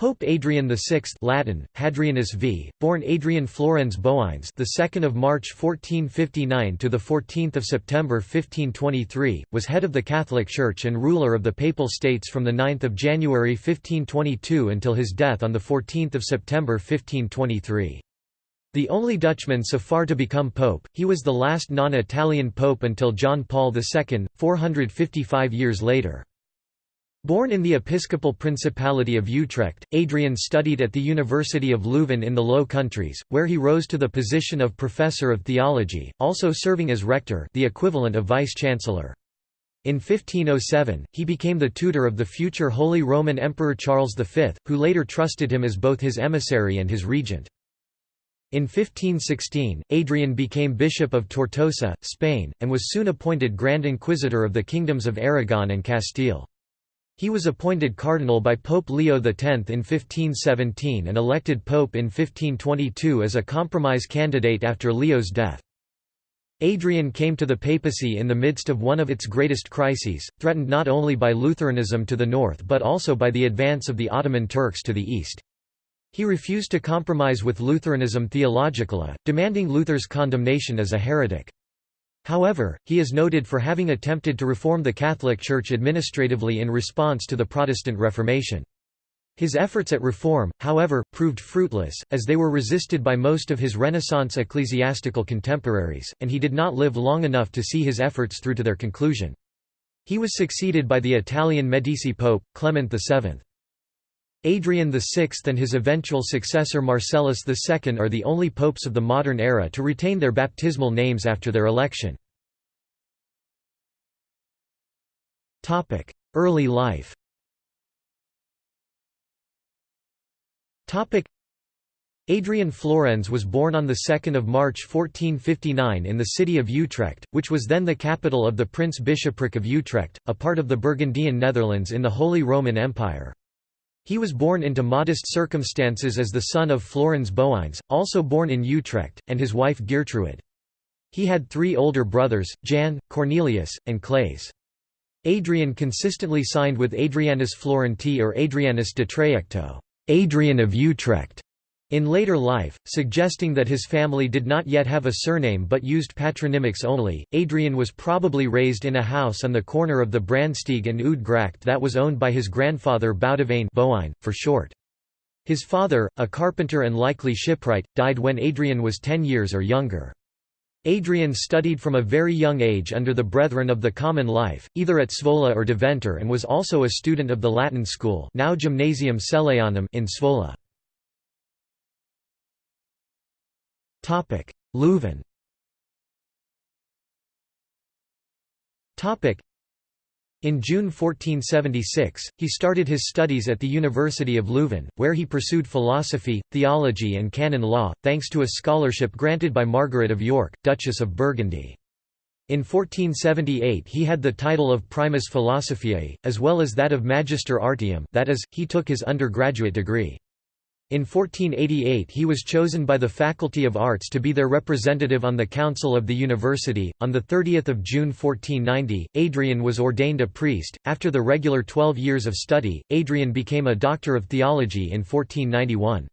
Pope Adrian VI Latin, Hadrianus V, born Adrian Florens Boines the 2nd of March 1459 to the 14th of September 1523, was head of the Catholic Church and ruler of the Papal States from the 9th of January 1522 until his death on the 14th of September 1523. The only Dutchman so far to become pope, he was the last non-Italian pope until John Paul II, 455 years later. Born in the episcopal principality of Utrecht, Adrian studied at the University of Leuven in the Low Countries, where he rose to the position of professor of theology, also serving as rector the equivalent of vice-chancellor. In 1507, he became the tutor of the future Holy Roman Emperor Charles V, who later trusted him as both his emissary and his regent. In 1516, Adrian became Bishop of Tortosa, Spain, and was soon appointed Grand Inquisitor of the kingdoms of Aragon and Castile. He was appointed cardinal by Pope Leo X in 1517 and elected pope in 1522 as a compromise candidate after Leo's death. Adrian came to the papacy in the midst of one of its greatest crises, threatened not only by Lutheranism to the north but also by the advance of the Ottoman Turks to the east. He refused to compromise with Lutheranism Theologically, demanding Luther's condemnation as a heretic. However, he is noted for having attempted to reform the Catholic Church administratively in response to the Protestant Reformation. His efforts at reform, however, proved fruitless, as they were resisted by most of his Renaissance ecclesiastical contemporaries, and he did not live long enough to see his efforts through to their conclusion. He was succeeded by the Italian Medici Pope, Clement VII. Adrian VI and his eventual successor Marcellus II are the only popes of the modern era to retain their baptismal names after their election. Early life Adrian Florens was born on 2 March 1459 in the city of Utrecht, which was then the capital of the Prince-Bishopric of Utrecht, a part of the Burgundian Netherlands in the Holy Roman Empire. He was born into modest circumstances as the son of Florens Boines, also born in Utrecht, and his wife Geertruid. He had three older brothers, Jan, Cornelius, and Claes. Adrian consistently signed with Adrianus Florenti or Adrianus de Trajecto Adrian of Utrecht", in later life, suggesting that his family did not yet have a surname but used patronymics only. Adrian was probably raised in a house on the corner of the Brandsteeg and Gracht that was owned by his grandfather Boudewijn Boine, for short. His father, a carpenter and likely shipwright, died when Adrian was ten years or younger. Adrian studied from a very young age under the Brethren of the Common Life, either at Zwolle or Deventer and was also a student of the Latin school now Gymnasium Celleanum in Zwolle. Leuven in June 1476, he started his studies at the University of Leuven, where he pursued philosophy, theology and canon law, thanks to a scholarship granted by Margaret of York, Duchess of Burgundy. In 1478 he had the title of Primus Philosophiae, as well as that of Magister Artium that is, he took his undergraduate degree. In 1488 he was chosen by the Faculty of Arts to be their representative on the Council of the University. On 30 June 1490, Adrian was ordained a priest. After the regular 12 years of study, Adrian became a Doctor of Theology in 1491.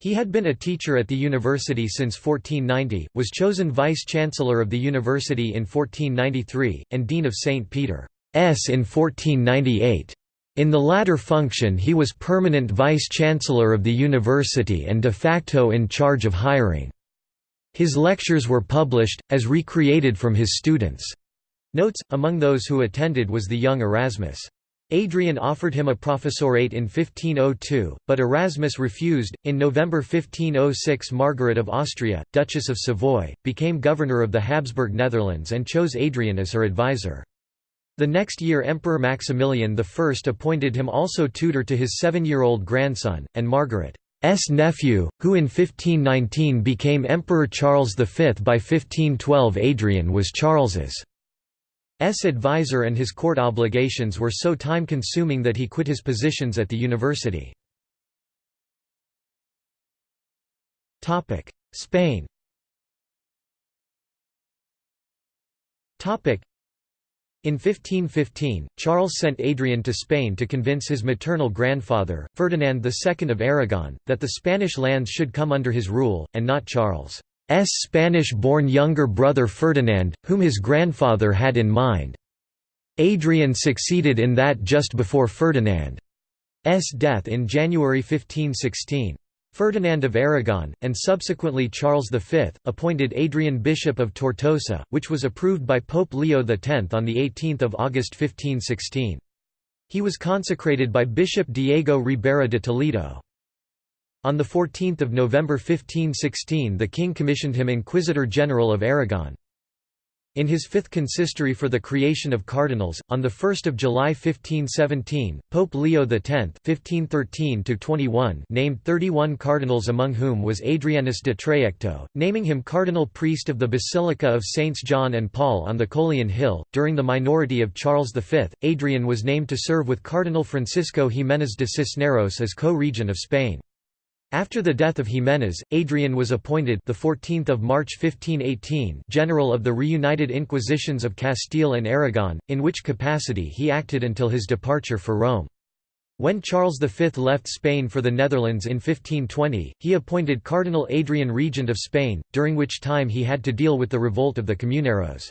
He had been a teacher at the university since 1490, was chosen Vice-Chancellor of the university in 1493, and Dean of St. Peter's in 1498. In the latter function he was permanent vice-chancellor of the university and de facto in charge of hiring. His lectures were published, as recreated from his students. Notes, among those who attended was the young Erasmus. Adrian offered him a professorate in 1502, but Erasmus refused. In November 1506, Margaret of Austria, Duchess of Savoy, became governor of the Habsburg Netherlands and chose Adrian as her advisor. The next year Emperor Maximilian I appointed him also tutor to his seven-year-old grandson, and Margaret's nephew, who in 1519 became Emperor Charles V. By 1512 Adrian was Charles's advisor and his court obligations were so time-consuming that he quit his positions at the university. Spain In 1515, Charles sent Adrian to Spain to convince his maternal grandfather, Ferdinand II of Aragon, that the Spanish lands should come under his rule, and not Charles's Spanish-born younger brother Ferdinand, whom his grandfather had in mind. Adrian succeeded in that just before Ferdinand's death in January 1516. Ferdinand of Aragon, and subsequently Charles V, appointed Adrian Bishop of Tortosa, which was approved by Pope Leo X on 18 August 1516. He was consecrated by Bishop Diego Ribera de Toledo. On 14 November 1516 the king commissioned him Inquisitor General of Aragon. In his fifth consistory for the creation of cardinals, on 1 July 1517, Pope Leo X (1513–21) named 31 cardinals among whom was Adrianus de Trajecto, naming him cardinal priest of the Basilica of Saints John and Paul on the Coelian Hill. During the minority of Charles V, Adrian was named to serve with Cardinal Francisco Jiménez de Cisneros as co-regent of Spain. After the death of Jiménez, Adrian was appointed the 14th of March 1518 general of the reunited Inquisitions of Castile and Aragon, in which capacity he acted until his departure for Rome. When Charles V left Spain for the Netherlands in 1520, he appointed Cardinal Adrian regent of Spain, during which time he had to deal with the revolt of the Comuneros.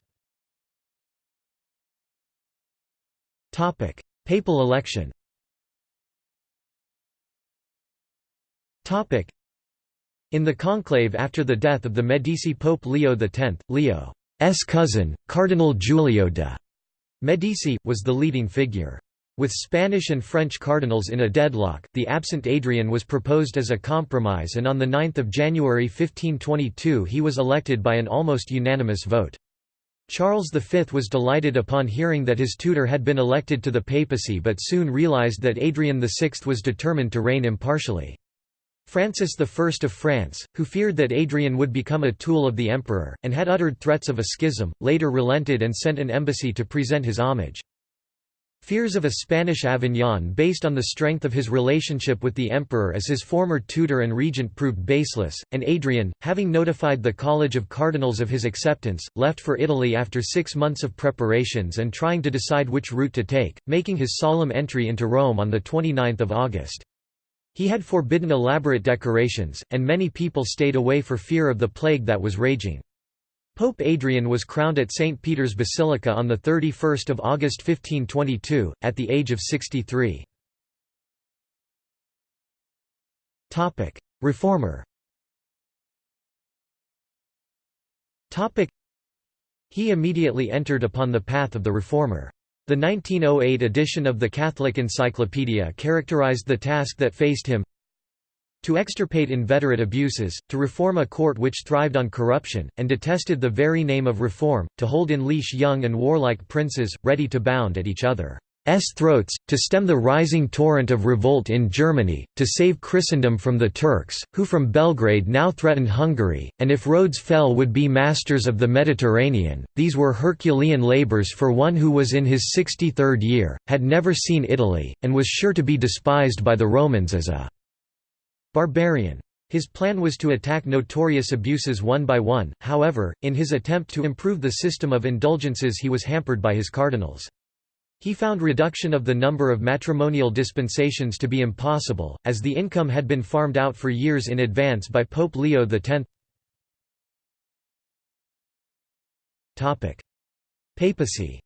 Papal election In the conclave after the death of the Medici Pope Leo X, Leo's cousin, Cardinal Giulio de' Medici, was the leading figure. With Spanish and French cardinals in a deadlock, the absent Adrian was proposed as a compromise and on 9 January 1522 he was elected by an almost unanimous vote. Charles V was delighted upon hearing that his tutor had been elected to the papacy but soon realized that Adrian VI was determined to reign impartially. Francis I of France, who feared that Adrian would become a tool of the emperor, and had uttered threats of a schism, later relented and sent an embassy to present his homage. Fears of a Spanish Avignon based on the strength of his relationship with the emperor as his former tutor and regent proved baseless, and Adrian, having notified the College of Cardinals of his acceptance, left for Italy after six months of preparations and trying to decide which route to take, making his solemn entry into Rome on 29 August. He had forbidden elaborate decorations, and many people stayed away for fear of the plague that was raging. Pope Adrian was crowned at St. Peter's Basilica on 31 August 1522, at the age of 63. Reformer He immediately entered upon the path of the reformer. The 1908 edition of the Catholic Encyclopedia characterized the task that faced him to extirpate inveterate abuses, to reform a court which thrived on corruption, and detested the very name of reform, to hold in leash young and warlike princes, ready to bound at each other. S throats, to stem the rising torrent of revolt in Germany, to save Christendom from the Turks, who from Belgrade now threatened Hungary, and if Rhodes fell would be masters of the Mediterranean. These were Herculean labours for one who was in his 63rd year, had never seen Italy, and was sure to be despised by the Romans as a barbarian. His plan was to attack notorious abuses one by one, however, in his attempt to improve the system of indulgences he was hampered by his cardinals. He found reduction of the number of matrimonial dispensations to be impossible, as the income had been farmed out for years in advance by Pope Leo X. Papacy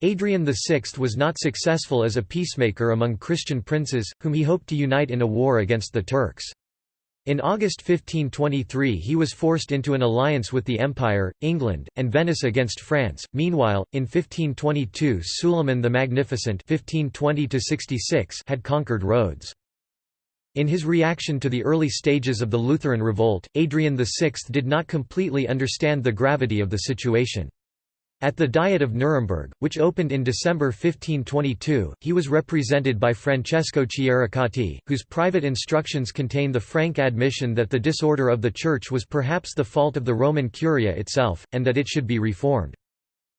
Adrian VI was not successful as a peacemaker among Christian princes, whom he hoped to unite in a war against the Turks. In August 1523 he was forced into an alliance with the Empire, England, and Venice against France. Meanwhile, in 1522 Suleiman the Magnificent 1520 had conquered Rhodes. In his reaction to the early stages of the Lutheran revolt, Adrian VI did not completely understand the gravity of the situation. At the Diet of Nuremberg, which opened in December 1522, he was represented by Francesco Chieregati, whose private instructions contain the frank admission that the disorder of the Church was perhaps the fault of the Roman Curia itself, and that it should be reformed.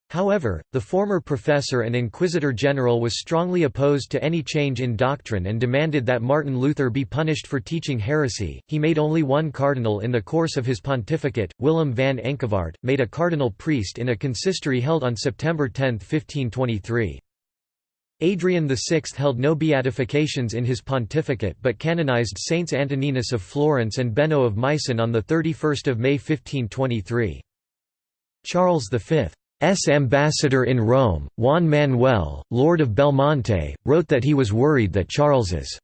However, the former professor and inquisitor general was strongly opposed to any change in doctrine and demanded that Martin Luther be punished for teaching heresy. He made only one cardinal in the course of his pontificate. Willem van Enckevoirt, made a cardinal priest in a consistory held on September 10, 1523. Adrian VI held no beatifications in his pontificate but canonized Saints Antoninus of Florence and Benno of Meissen on 31 May 1523. Charles V S ambassador in Rome, Juan Manuel, Lord of Belmonte, wrote that he was worried that Charles's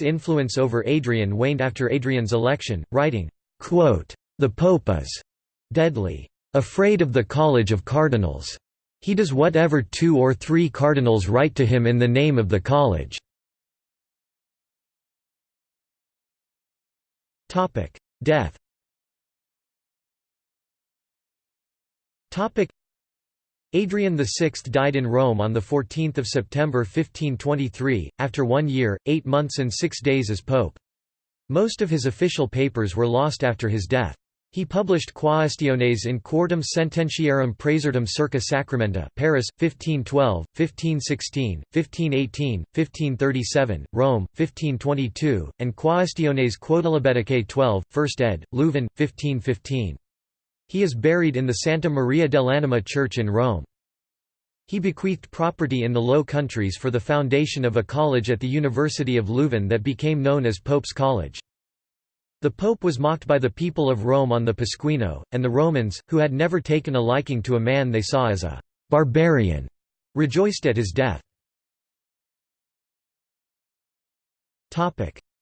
influence over Adrian waned after Adrian's election, writing, "The Pope is deadly afraid of the College of Cardinals. He does whatever two or three cardinals write to him in the name of the college." Death Adrian VI died in Rome on 14 September 1523, after one year, eight months and six days as pope. Most of his official papers were lost after his death. He published Quaestiones in Quartum Sententiarum Praesertim circa Sacramenta Paris, 1512, 1516, 1518, 1537, Rome, 1522, and Quaestiones Quodlibeticae 12, 1st ed., Leuven, 1515. He is buried in the Santa Maria dell'Anima church in Rome. He bequeathed property in the Low Countries for the foundation of a college at the University of Leuven that became known as Pope's College. The Pope was mocked by the people of Rome on the Pasquino, and the Romans, who had never taken a liking to a man they saw as a «barbarian», rejoiced at his death.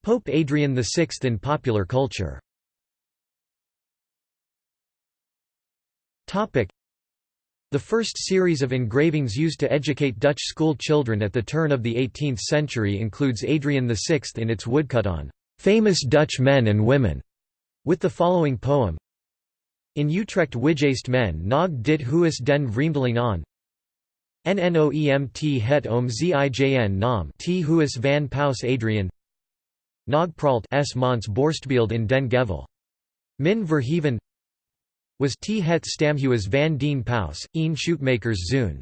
Pope Adrian VI in popular culture The first series of engravings used to educate Dutch school children at the turn of the 18th century includes Adrian VI in its woodcut on "'famous Dutch men and women' with the following poem. In Utrecht Wigeest men nog dit huis den vreemdeling aan. Nnoemt het om zijn naam. T huis van Paus Adrian. Nog pralt s mans borstbeeld in den gevel. Min verheven was T. Het Stamhuis van den Paus, een Shootmakers Zoon.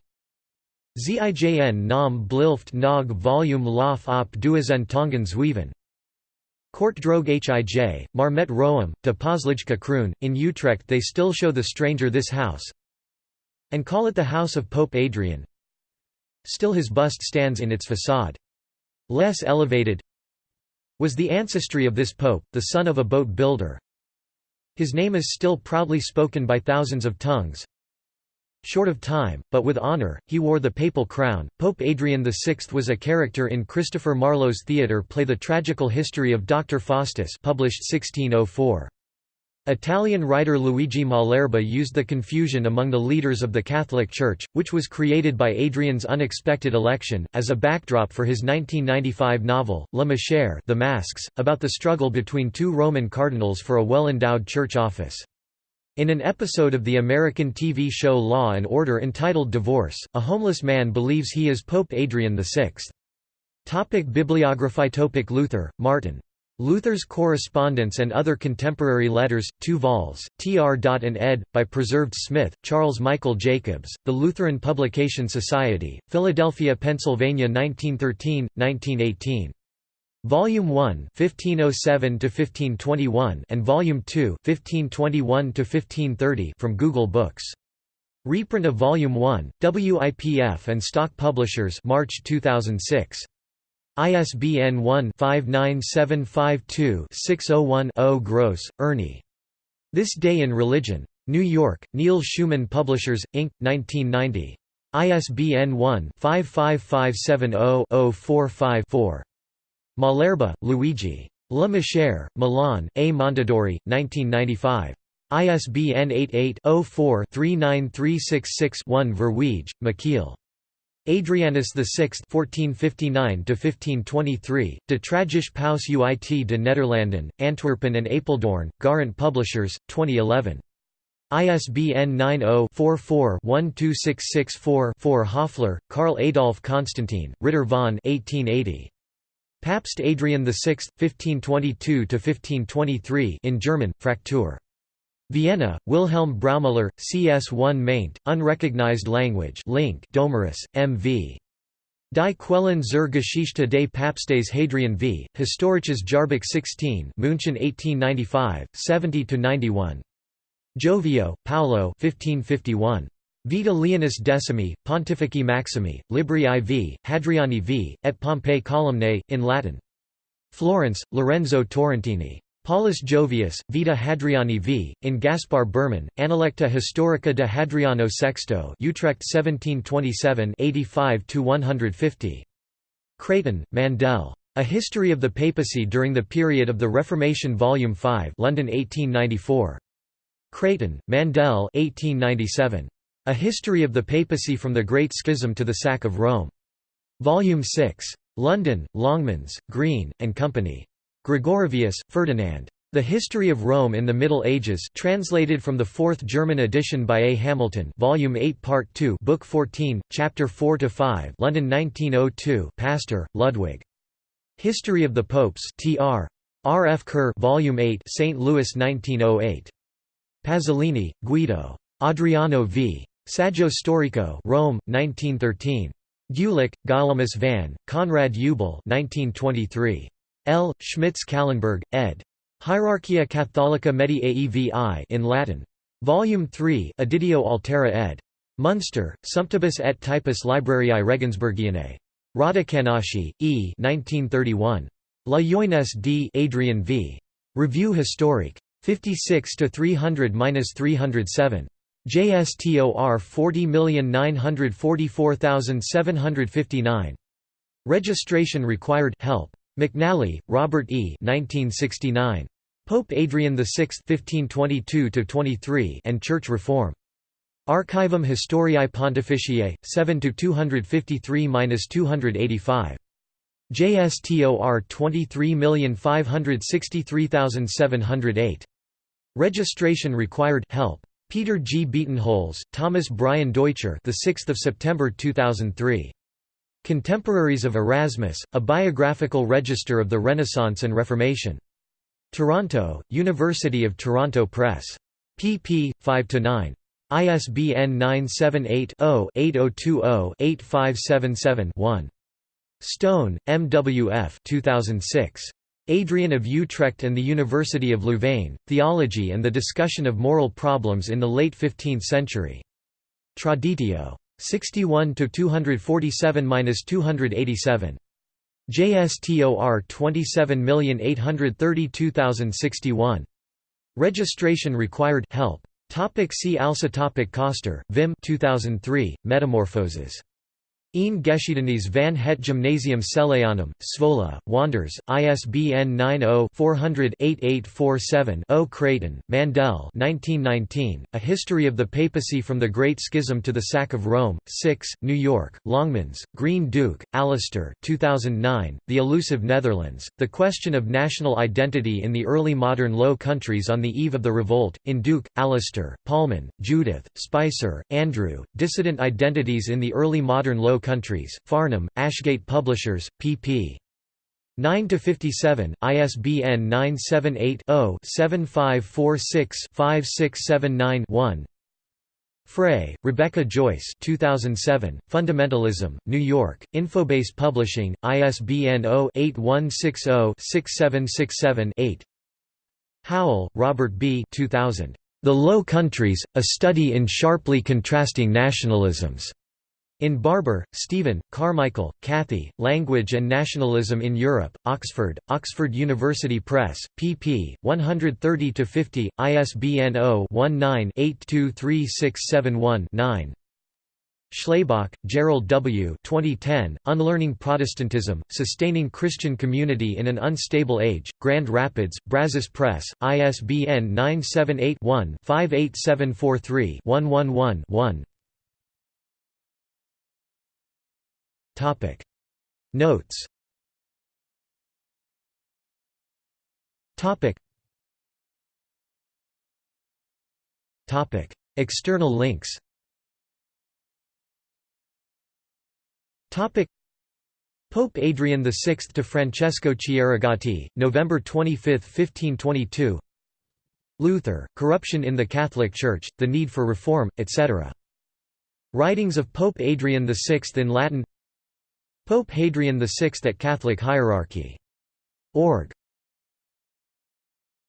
Zijn nam blilft nog volume lof op duizend tongen zweven. Kort droog hij, maar met roem, de poslijke kroon. In Utrecht they still show the stranger this house and call it the House of Pope Adrian. Still his bust stands in its façade. Less elevated was the ancestry of this pope, the son of a boat builder, his name is still proudly spoken by thousands of tongues. Short of time, but with honor, he wore the papal crown. Pope Adrian VI was a character in Christopher Marlowe's theatre play The Tragical History of Dr. Faustus published 1604. Italian writer Luigi Malerba used the confusion among the leaders of the Catholic Church, which was created by Adrian's unexpected election, as a backdrop for his 1995 novel, La Machère the Masks, about the struggle between two Roman cardinals for a well-endowed church office. In an episode of the American TV show Law and Order entitled Divorce, a homeless man believes he is Pope Adrian VI. Topic Bibliography Topic Luther, Martin Luther's Correspondence and Other Contemporary Letters, 2 vols, tr. and ed., by Preserved Smith, Charles Michael Jacobs, The Lutheran Publication Society, Philadelphia, Pennsylvania 1913, 1918. Volume 1 1507–1521 and Volume 2 1521–1530 from Google Books. Reprint of Volume 1, WIPF and Stock Publishers March 2006. ISBN 1-59752-601-0 Gross, Ernie. This Day in Religion. New York, Neal Schuman Publishers, Inc., 1990. ISBN 1-55570-045-4. Malerba, Luigi. La Machère, Milan, A. Mondadori, 1995. ISBN 88-04-39366-1 Verweij, Michiel. Adrianus VI (1459–1523), De Tragische Paus uit de Nederlanden, Antwerpen and Apeldoorn, Garant Publishers, 2011. ISBN 90-44-12664-4 Hoffler, Karl Adolf Constantin, Ritter von 1880. Papst Adrian VI, 1522–1523 in German, Fraktur. Vienna, Wilhelm Braumüller, CS1 maint, unrecognized language link Domarus, M.V. Die Quellen zur Geschichte des Papstes Hadrian v. Historisches Jahrbuch 16 München 1895, 70–91. Giovio, Paolo 1551. Vita Leonis Decimi, Pontifici Maximi, Libri IV, Hadriani v. et Pompei Columnae, in Latin. Florence, Lorenzo Torrentini. Paulus Jovius, Vita Hadriani v. in Gaspar Burman, Analecta Historica de Hadriano VI Utrecht 1727 85–150. Creighton, Mandell. A History of the Papacy During the Period of the Reformation Volume 5 London 1894. Creighton, Mandell 1897. A History of the Papacy from the Great Schism to the Sack of Rome. Volume 6. London, Longmans, Green, and Company. Gregorovius, Ferdinand. The History of Rome in the Middle Ages translated from the fourth German edition by A. Hamilton Volume 8 Part 2 Book 14, Chapter 4–5 London 1902 Pastor, Ludwig. History of the Popes Tr. R. F. Kerr Volume 8 St. Louis 1908. Pasolini, Guido. Adriano v. Saggio Storico Rome, 1913. Gulick, Guilhermus van, Conrad Ubel 1923. L. Schmitz-Kallenberg, ed. Hierarchia Catholica Medievi in Latin. Volume 3 Editio Altera ed. Munster, Sumptibus et Typus Librariae Regensburgianae. Rodocanachi, E. 1931. La Jeunesse d. Adrian v. Revue historique. 56 to 300-307. JSTOR 40944759. Registration required help. McNally, Robert E. 1969. Pope Adrian VI (1522–23) and Church Reform. Archivum Historiae Pontificiae, 7 253–285. JSTOR 23563708. Registration required help. Peter G. Bietenholz, Thomas Brian Deutscher, the 6th of September 2003. Contemporaries of Erasmus, a biographical register of the Renaissance and Reformation. Toronto, University of Toronto Press. pp. 5–9. ISBN 978-0-8020-8577-1. Stone, M. W. F. 2006. Adrian of Utrecht and the University of Louvain, Theology and the Discussion of Moral Problems in the Late Fifteenth Century. Traditio. 61 to 247-287. JSTOR 27832061. Registration required help. Topic see also topic Coster, Wim 2003, Metamorphoses. Een Geschiedenis van het Gymnasium Celleanum, Zwolle, Wanders, ISBN 90-400-8847-0 Creighton, Mandell 1919, A History of the Papacy from the Great Schism to the Sack of Rome, 6, New York, Longmans, Green Duke, Alastair 2009, The Elusive Netherlands, The Question of National Identity in the Early Modern Low Countries on the Eve of the Revolt, in Duke, Alastair, Pollmann, Judith, Spicer, Andrew, Dissident Identities in the Early Modern Low countries, Farnham, Ashgate Publishers, pp. 9–57, ISBN 978-0-7546-5679-1 Frey, Rebecca Joyce 2007, Fundamentalism, New York, Infobase Publishing, ISBN 0-8160-6767-8 Howell, Robert B. 2000. The Low Countries, A Study in Sharply Contrasting Nationalisms. In Barber, Stephen, Carmichael, Kathy, Language and Nationalism in Europe, Oxford, Oxford University Press, pp. 130–50, ISBN 0-19-823671-9 Schlabach, Gerald W. 2010, Unlearning Protestantism, Sustaining Christian Community in an Unstable Age, Grand Rapids, Brazos Press, ISBN 978 one 58743 111 Topic. Notes. Topic. Topic. External links. Topic. Pope Adrian VI to Francesco Chieregati, November 25, 1522 Luther, Corruption in the Catholic Church, The Need for Reform, etc. Writings of Pope Adrian VI in Latin Pope Hadrian VI at Catholic Hierarchy. Org.